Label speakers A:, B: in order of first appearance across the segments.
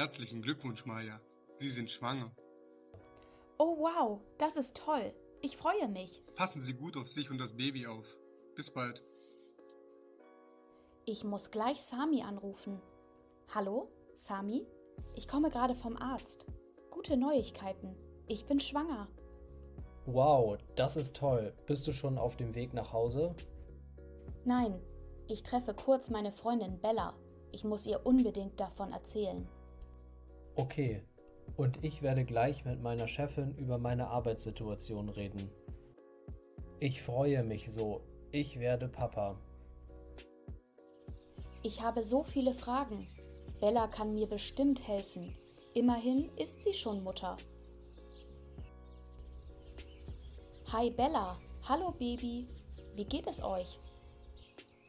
A: Herzlichen Glückwunsch, Maja. Sie sind schwanger.
B: Oh wow, das ist toll. Ich freue mich.
A: Passen Sie gut auf sich und das Baby auf. Bis bald.
B: Ich muss gleich Sami anrufen. Hallo, Sami? Ich komme gerade vom Arzt. Gute Neuigkeiten. Ich bin schwanger.
C: Wow, das ist toll. Bist du schon auf dem Weg nach Hause?
B: Nein, ich treffe kurz meine Freundin Bella. Ich muss ihr unbedingt davon erzählen.
C: Okay. Und ich werde gleich mit meiner Chefin über meine Arbeitssituation reden. Ich freue mich so. Ich werde Papa.
B: Ich habe so viele Fragen. Bella kann mir bestimmt helfen. Immerhin ist sie schon Mutter. Hi Bella, hallo Baby. Wie geht es euch?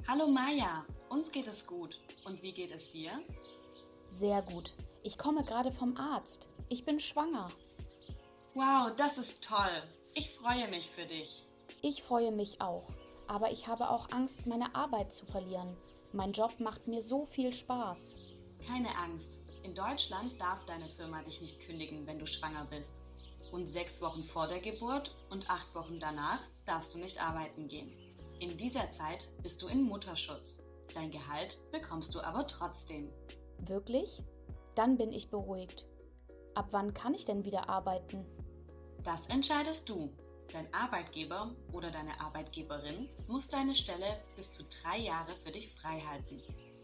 D: Hallo Maja, uns geht es gut. Und wie geht es dir?
B: Sehr gut. Ich komme gerade vom Arzt. Ich bin schwanger.
D: Wow, das ist toll. Ich freue mich für dich.
B: Ich freue mich auch. Aber ich habe auch Angst, meine Arbeit zu verlieren. Mein Job macht mir so viel Spaß.
D: Keine Angst. In Deutschland darf deine Firma dich nicht kündigen, wenn du schwanger bist. Und sechs Wochen vor der Geburt und acht Wochen danach darfst du nicht arbeiten gehen. In dieser Zeit bist du in Mutterschutz. Dein Gehalt bekommst du aber trotzdem.
B: Wirklich? Dann bin ich beruhigt. Ab wann kann ich denn wieder arbeiten?
D: Das entscheidest du. Dein Arbeitgeber oder deine Arbeitgeberin muss deine Stelle bis zu drei Jahre für dich freihalten.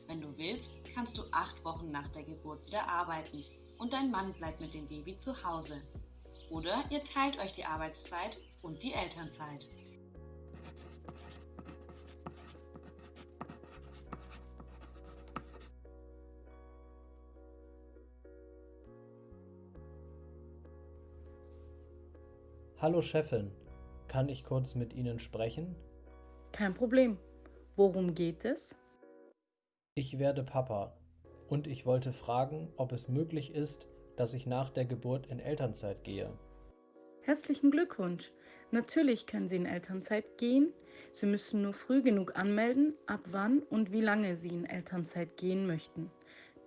D: Wenn du willst, kannst du acht Wochen nach der Geburt wieder arbeiten und dein Mann bleibt mit dem Baby zu Hause. Oder ihr teilt euch die Arbeitszeit und die Elternzeit.
C: Hallo Chefin, kann ich kurz mit Ihnen sprechen?
E: Kein Problem. Worum geht es?
C: Ich werde Papa und ich wollte fragen, ob es möglich ist, dass ich nach der Geburt in Elternzeit gehe.
E: Herzlichen Glückwunsch. Natürlich können Sie in Elternzeit gehen. Sie müssen nur früh genug anmelden, ab wann und wie lange Sie in Elternzeit gehen möchten.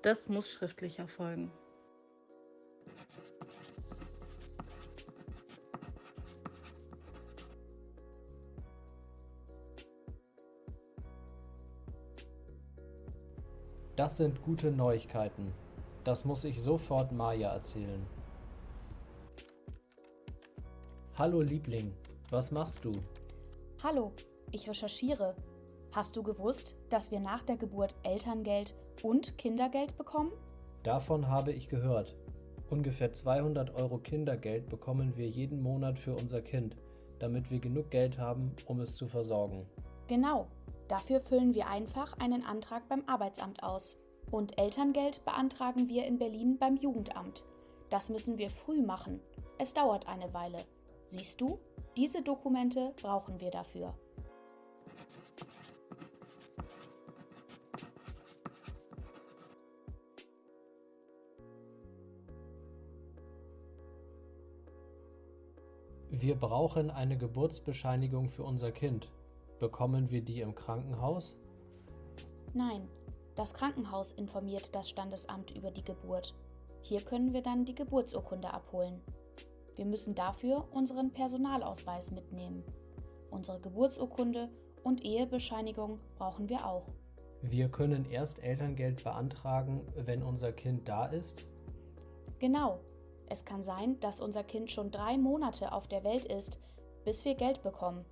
E: Das muss schriftlich erfolgen.
C: Das sind gute Neuigkeiten. Das muss ich sofort Maja erzählen. Hallo Liebling, was machst du?
B: Hallo, ich recherchiere. Hast du gewusst, dass wir nach der Geburt Elterngeld und Kindergeld bekommen?
C: Davon habe ich gehört. Ungefähr 200 Euro Kindergeld bekommen wir jeden Monat für unser Kind, damit wir genug Geld haben, um es zu versorgen.
B: Genau, dafür füllen wir einfach einen Antrag beim Arbeitsamt aus. Und Elterngeld beantragen wir in Berlin beim Jugendamt. Das müssen wir früh machen. Es dauert eine Weile. Siehst du, diese Dokumente brauchen wir dafür.
C: Wir brauchen eine Geburtsbescheinigung für unser Kind. Bekommen wir die im Krankenhaus?
B: Nein, das Krankenhaus informiert das Standesamt über die Geburt. Hier können wir dann die Geburtsurkunde abholen. Wir müssen dafür unseren Personalausweis mitnehmen. Unsere Geburtsurkunde und Ehebescheinigung brauchen wir auch.
C: Wir können erst Elterngeld beantragen, wenn unser Kind da ist?
B: Genau. Es kann sein, dass unser Kind schon drei Monate auf der Welt ist, bis wir Geld bekommen.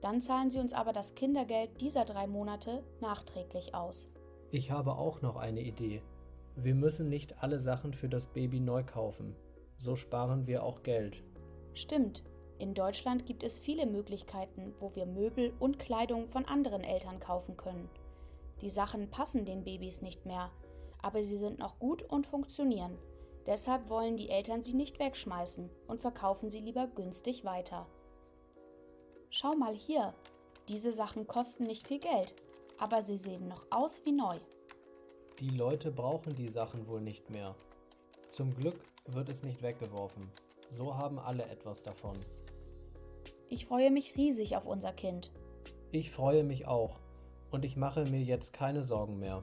B: Dann zahlen sie uns aber das Kindergeld dieser drei Monate nachträglich aus.
C: Ich habe auch noch eine Idee. Wir müssen nicht alle Sachen für das Baby neu kaufen. So sparen wir auch Geld.
B: Stimmt. In Deutschland gibt es viele Möglichkeiten, wo wir Möbel und Kleidung von anderen Eltern kaufen können. Die Sachen passen den Babys nicht mehr, aber sie sind noch gut und funktionieren. Deshalb wollen die Eltern sie nicht wegschmeißen und verkaufen sie lieber günstig weiter. Schau mal hier, diese Sachen kosten nicht viel Geld, aber sie sehen noch aus wie neu.
C: Die Leute brauchen die Sachen wohl nicht mehr. Zum Glück wird es nicht weggeworfen. So haben alle etwas davon.
B: Ich freue mich riesig auf unser Kind.
C: Ich freue mich auch und ich mache mir jetzt keine Sorgen mehr.